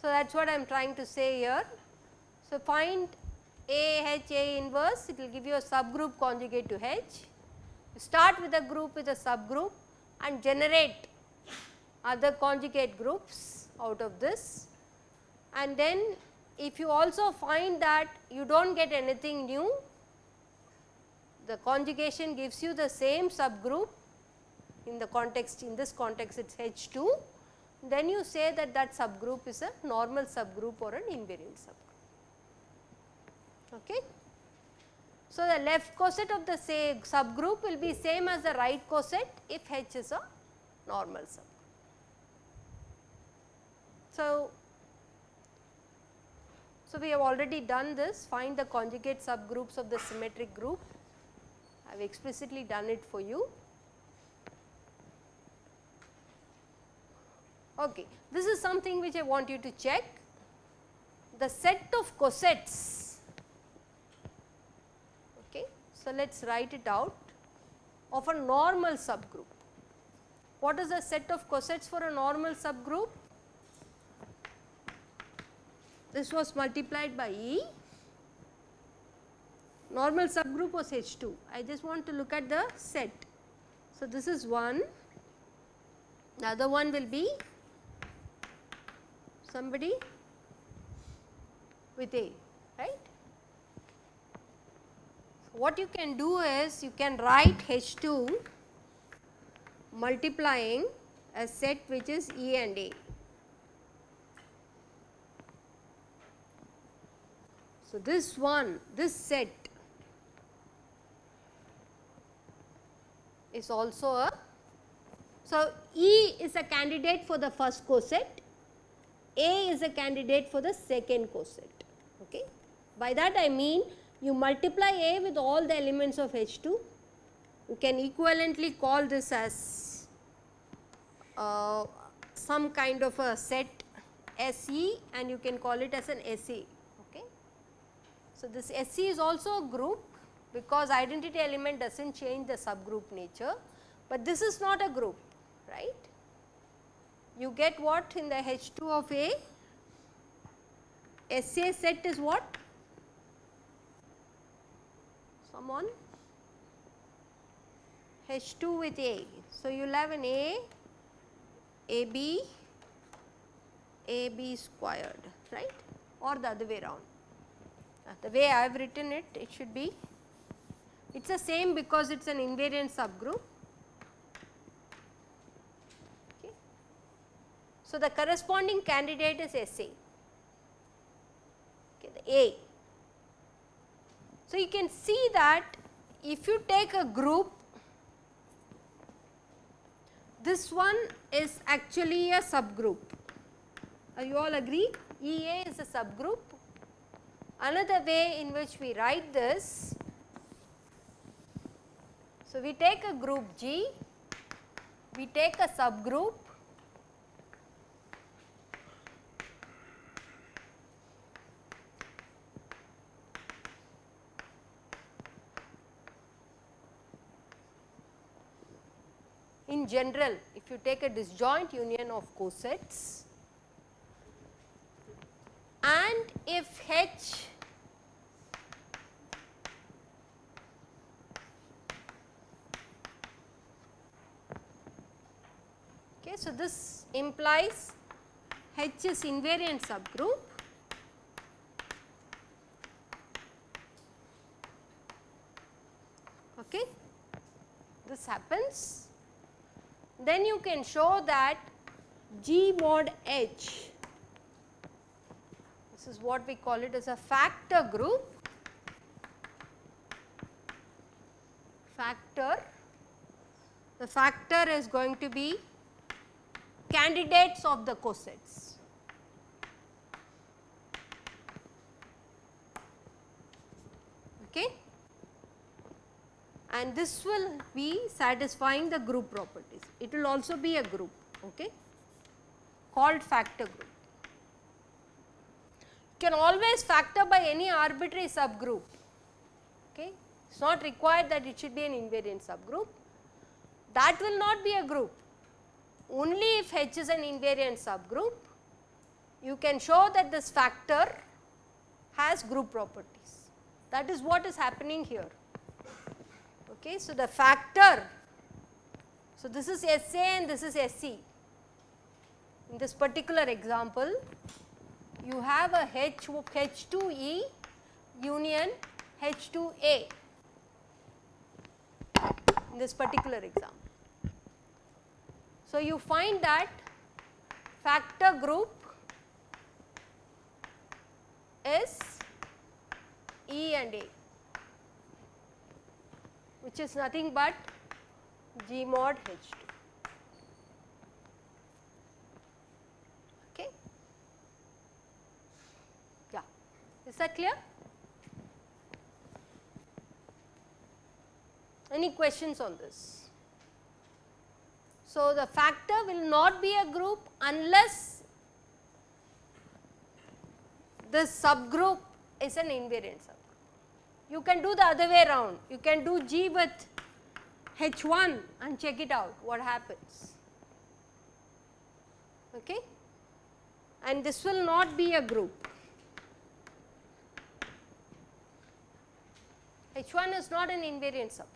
So, that is what I am trying to say here. So, find A H A inverse it will give you a subgroup conjugate to H. You start with a group with a subgroup and generate other conjugate groups out of this and then if you also find that you do not get anything new the conjugation gives you the same subgroup in the context in this context it is H 2 then you say that that subgroup is a normal subgroup or an invariant subgroup. Okay. So, the left coset of the say subgroup will be same as the right coset if H is a normal subgroup. So, so we have already done this find the conjugate subgroups of the symmetric group I have explicitly done it for you. Okay. This is something which I want you to check. The set of cosets, okay. So, let us write it out of a normal subgroup. What is the set of cosets for a normal subgroup? This was multiplied by E, normal subgroup was H 2. I just want to look at the set. So, this is one, the other one will be somebody with A, right. So, what you can do is you can write H 2 multiplying a set which is E and A. So, this one, this set is also a, so E is a candidate for the first coset a is a candidate for the second coset. Okay. By that I mean you multiply A with all the elements of H 2, you can equivalently call this as uh, some kind of a set SE and you can call it as an SE. So, this SE is also a group because identity element does not change the subgroup nature, but this is not a group right you get what in the H 2 of A? SA set is what? Someone? H 2 with A. So, you will have an A, AB, AB squared, right or the other way around. The way I have written it, it should be, it is the same because it is an invariant subgroup Okay. So, the corresponding candidate is SA, okay, the A. So, you can see that if you take a group, this one is actually a subgroup. Are you all agree? EA is a subgroup. Another way in which we write this, so we take a group G, we take a subgroup in general if you take a disjoint union of cosets and if H okay so this implies H is invariant subgroup. Okay. This happens. Then you can show that G mod H, this is what we call it as a factor group, factor, the factor is going to be candidates of the cosets. Okay and this will be satisfying the group properties. It will also be a group. Okay. called factor group. You can always factor by any arbitrary subgroup, okay. It is not required that it should be an invariant subgroup. That will not be a group. Only if H is an invariant subgroup, you can show that this factor has group properties. That is what is happening here. Okay, so the factor, so this is SA and this is SE. In this particular example, you have a H, H2E union H2A in this particular example. So, you find that factor group is E and A which is nothing but G mod H2. Okay. Yeah, is that clear? Any questions on this? So, the factor will not be a group unless this subgroup is an invariant subgroup. You can do the other way around, you can do G with H1 and check it out what happens. Okay? And this will not be a group. H1 is not an invariant subgroup.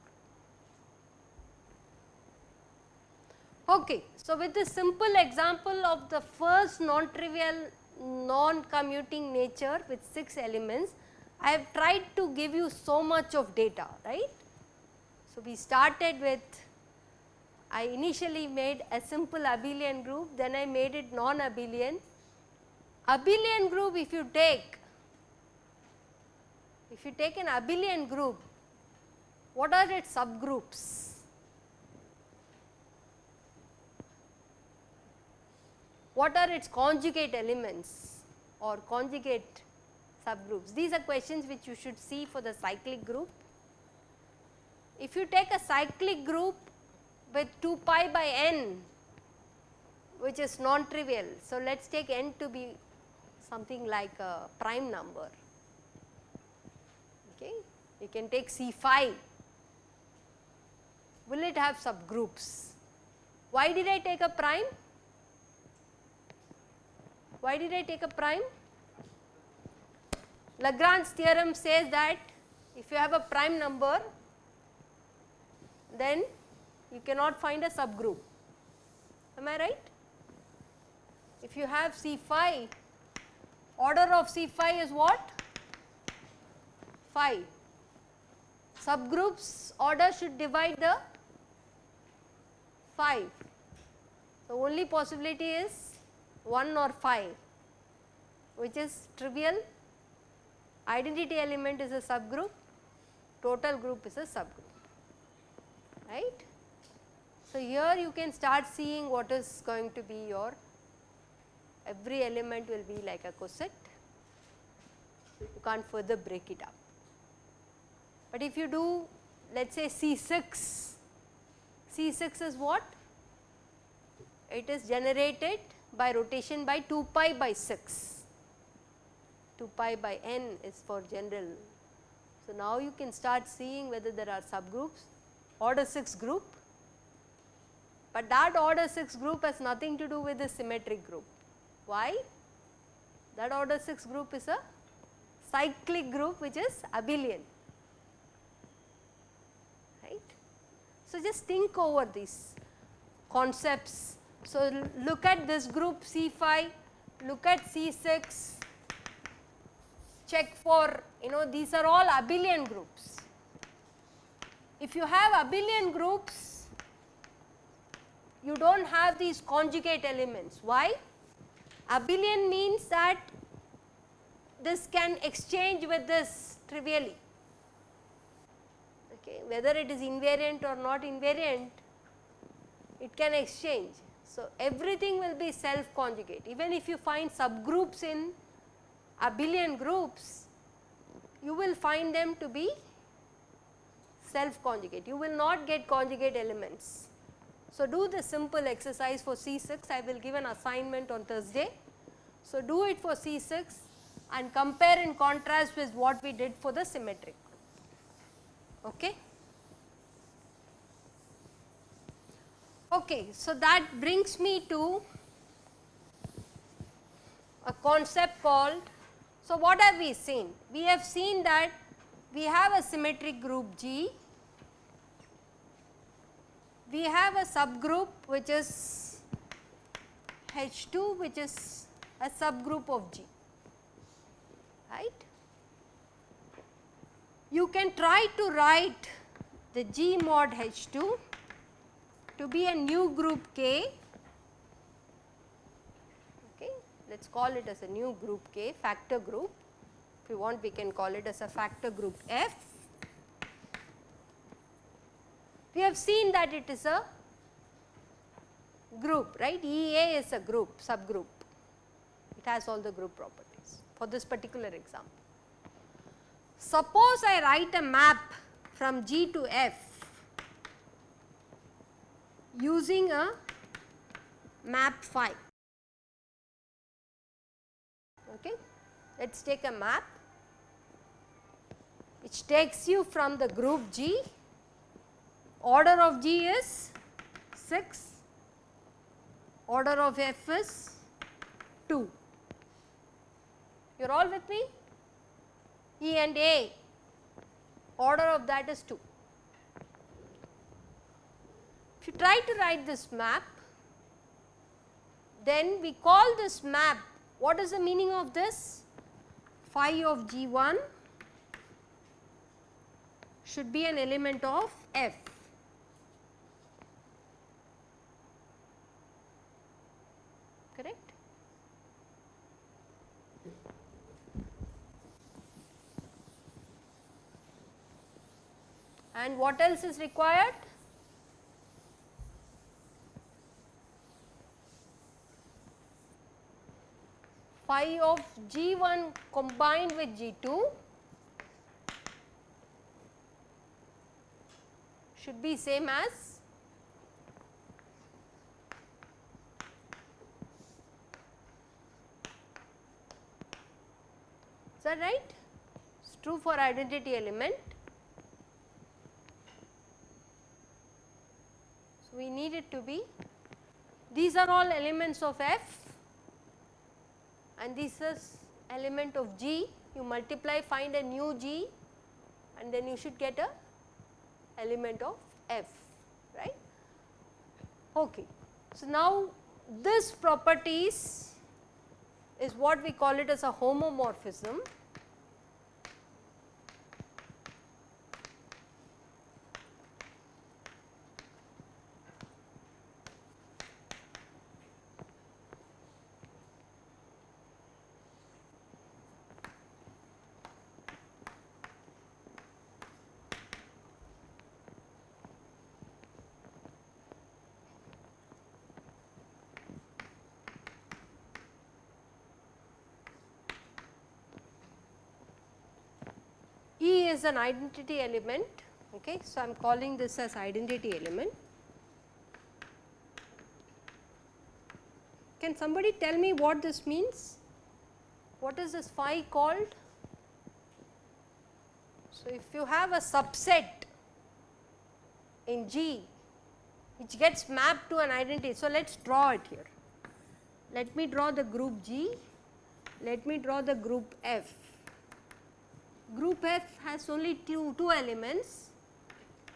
Okay. So, with this simple example of the first non-trivial non-commuting nature with 6 elements, I have tried to give you so much of data, right. So, we started with, I initially made a simple abelian group, then I made it non-abelian. Abelian group if you take, if you take an abelian group, what are its subgroups? What are its conjugate elements or conjugate subgroups. These are questions which you should see for the cyclic group. If you take a cyclic group with 2 pi by n which is non-trivial. So, let us take n to be something like a prime number. Okay. You can take C5. Will it have subgroups? Why did I take a prime? Why did I take a prime? Lagrange's theorem says that if you have a prime number then you cannot find a subgroup. Am I right? If you have C phi, order of C5 is what? Phi. Subgroups order should divide the 5. The only possibility is 1 or 5 which is trivial, identity element is a subgroup, total group is a subgroup, right. So, here you can start seeing what is going to be your every element will be like a coset, you can't further break it up. But if you do let us say C6, C6 is what? It is generated by rotation by 2 pi by 6, 2 pi by n is for general. So, now you can start seeing whether there are subgroups, order 6 group, but that order 6 group has nothing to do with the symmetric group. Why? That order 6 group is a cyclic group which is abelian, right. So, just think over these concepts so, look at this group C5, look at C6, check for you know these are all abelian groups. If you have abelian groups, you do not have these conjugate elements. Why? Abelian means that this can exchange with this trivially, okay. whether it is invariant or not invariant, it can exchange. So, everything will be self conjugate even if you find subgroups in abelian groups you will find them to be self conjugate you will not get conjugate elements So, do the simple exercise for C6 I will give an assignment on Thursday. So, do it for C6 and compare and contrast with what we did for the symmetric. Okay. Okay, so that brings me to a concept called, so what have we seen? We have seen that we have a symmetric group G, we have a subgroup which is H2 which is a subgroup of G, right. You can try to write the G mod H2 to be a new group K, okay. let us call it as a new group K factor group. If you want we can call it as a factor group F. We have seen that it is a group right EA is a group subgroup it has all the group properties for this particular example. Suppose I write a map from G to F using a map phi. Okay. Let us take a map which takes you from the group G, order of G is 6, order of F is 2. You are all with me? E and A, order of that is 2. If you try to write this map, then we call this map, what is the meaning of this? Phi of G1 should be an element of F. Correct? And what else is required? Phi of G1 combined with G2 should be same as is that right? It is true for identity element. So, we need it to be these are all elements of F and this is element of G you multiply find a new G and then you should get a element of F right. Okay. So, now this properties is what we call it as a homomorphism E is an identity element okay. So, I am calling this as identity element. Can somebody tell me what this means? What is this phi called? So, if you have a subset in G which gets mapped to an identity. So, let us draw it here. Let me draw the group G, let me draw the group F group F has only two, two elements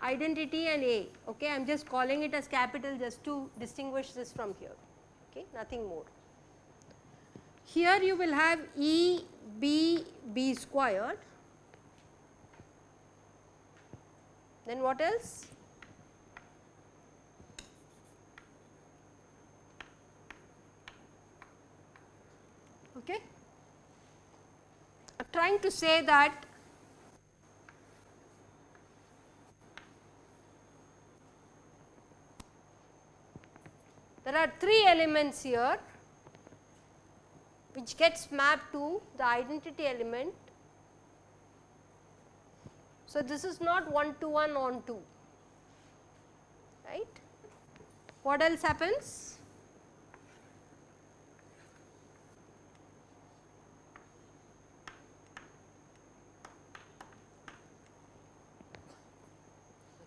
identity and A okay? I am just calling it as capital just to distinguish this from here okay? Nothing more. Here you will have E B B squared. Then what else? Okay trying to say that there are three elements here which gets mapped to the identity element. So, this is not 1 to 1 onto right. What else happens?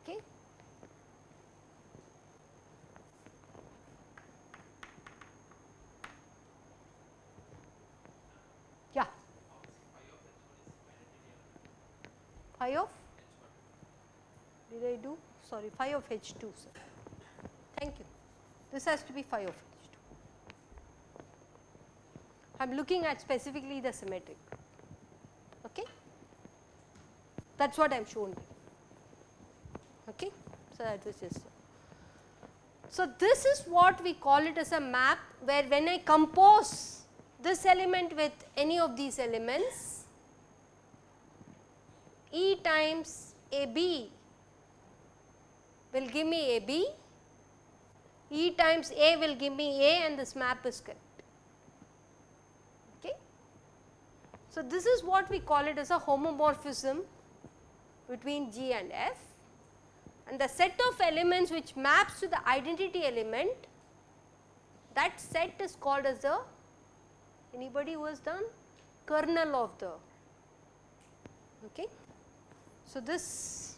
Okay. Yeah. Phi of? Did I do? Sorry, phi of H 2 sir. Thank you. This has to be phi of H 2. I am looking at specifically the symmetric. Okay? That is what I am showing Okay? So, that was just. So, this is what we call it as a map where when I compose this element with any of these elements, E times A B will give me A B, E times A will give me A and this map is correct. Okay. So, this is what we call it as a homomorphism between G and F and the set of elements which maps to the identity element that set is called as the anybody who has done kernel of the okay. So, this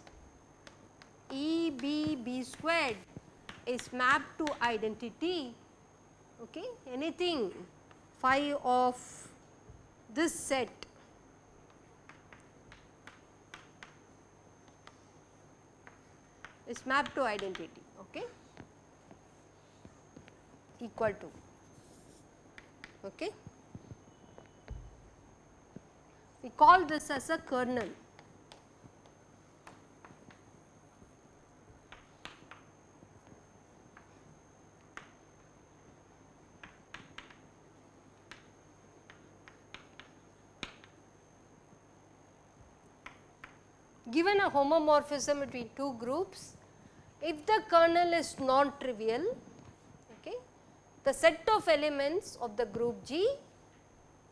E B B squared is mapped to identity okay? Anything phi of this set is mapped to identity okay? Equal to okay? We call this as a kernel given a homomorphism between two groups, if the kernel is non-trivial, okay, the set of elements of the group G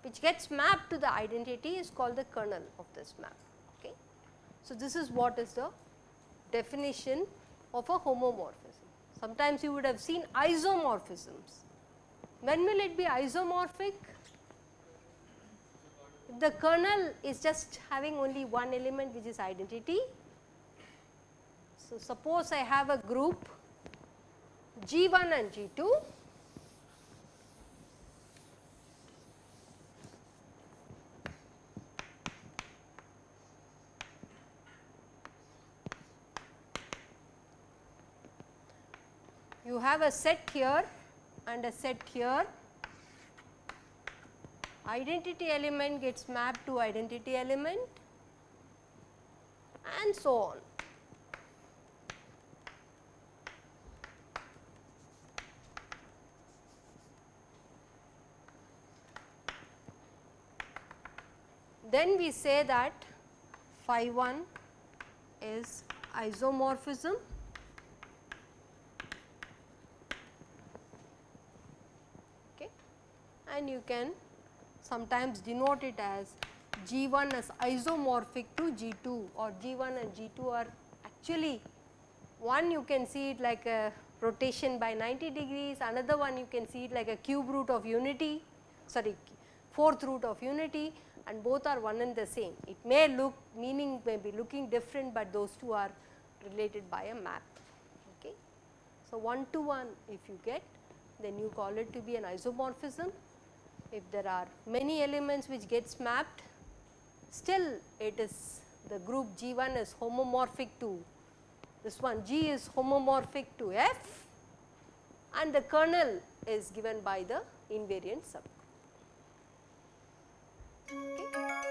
which gets mapped to the identity is called the kernel of this map. Okay. So, this is what is the definition of a homomorphism. Sometimes you would have seen isomorphisms. When will it be isomorphic? The kernel is just having only one element which is identity. So, suppose I have a group G1 and G2 you have a set here and a set here identity element gets mapped to identity element and so on. Then we say that phi 1 is isomorphism okay and you can sometimes denote it as G1 as isomorphic to G2 or G1 and G2 are actually one you can see it like a rotation by 90 degrees, another one you can see it like a cube root of unity, sorry fourth root of unity and both are one and the same. It may look meaning may be looking different, but those two are related by a map. Okay. So, 1 to 1 if you get then you call it to be an isomorphism if there are many elements which gets mapped still it is the group G1 is homomorphic to this one G is homomorphic to F and the kernel is given by the invariant subgroup. Okay.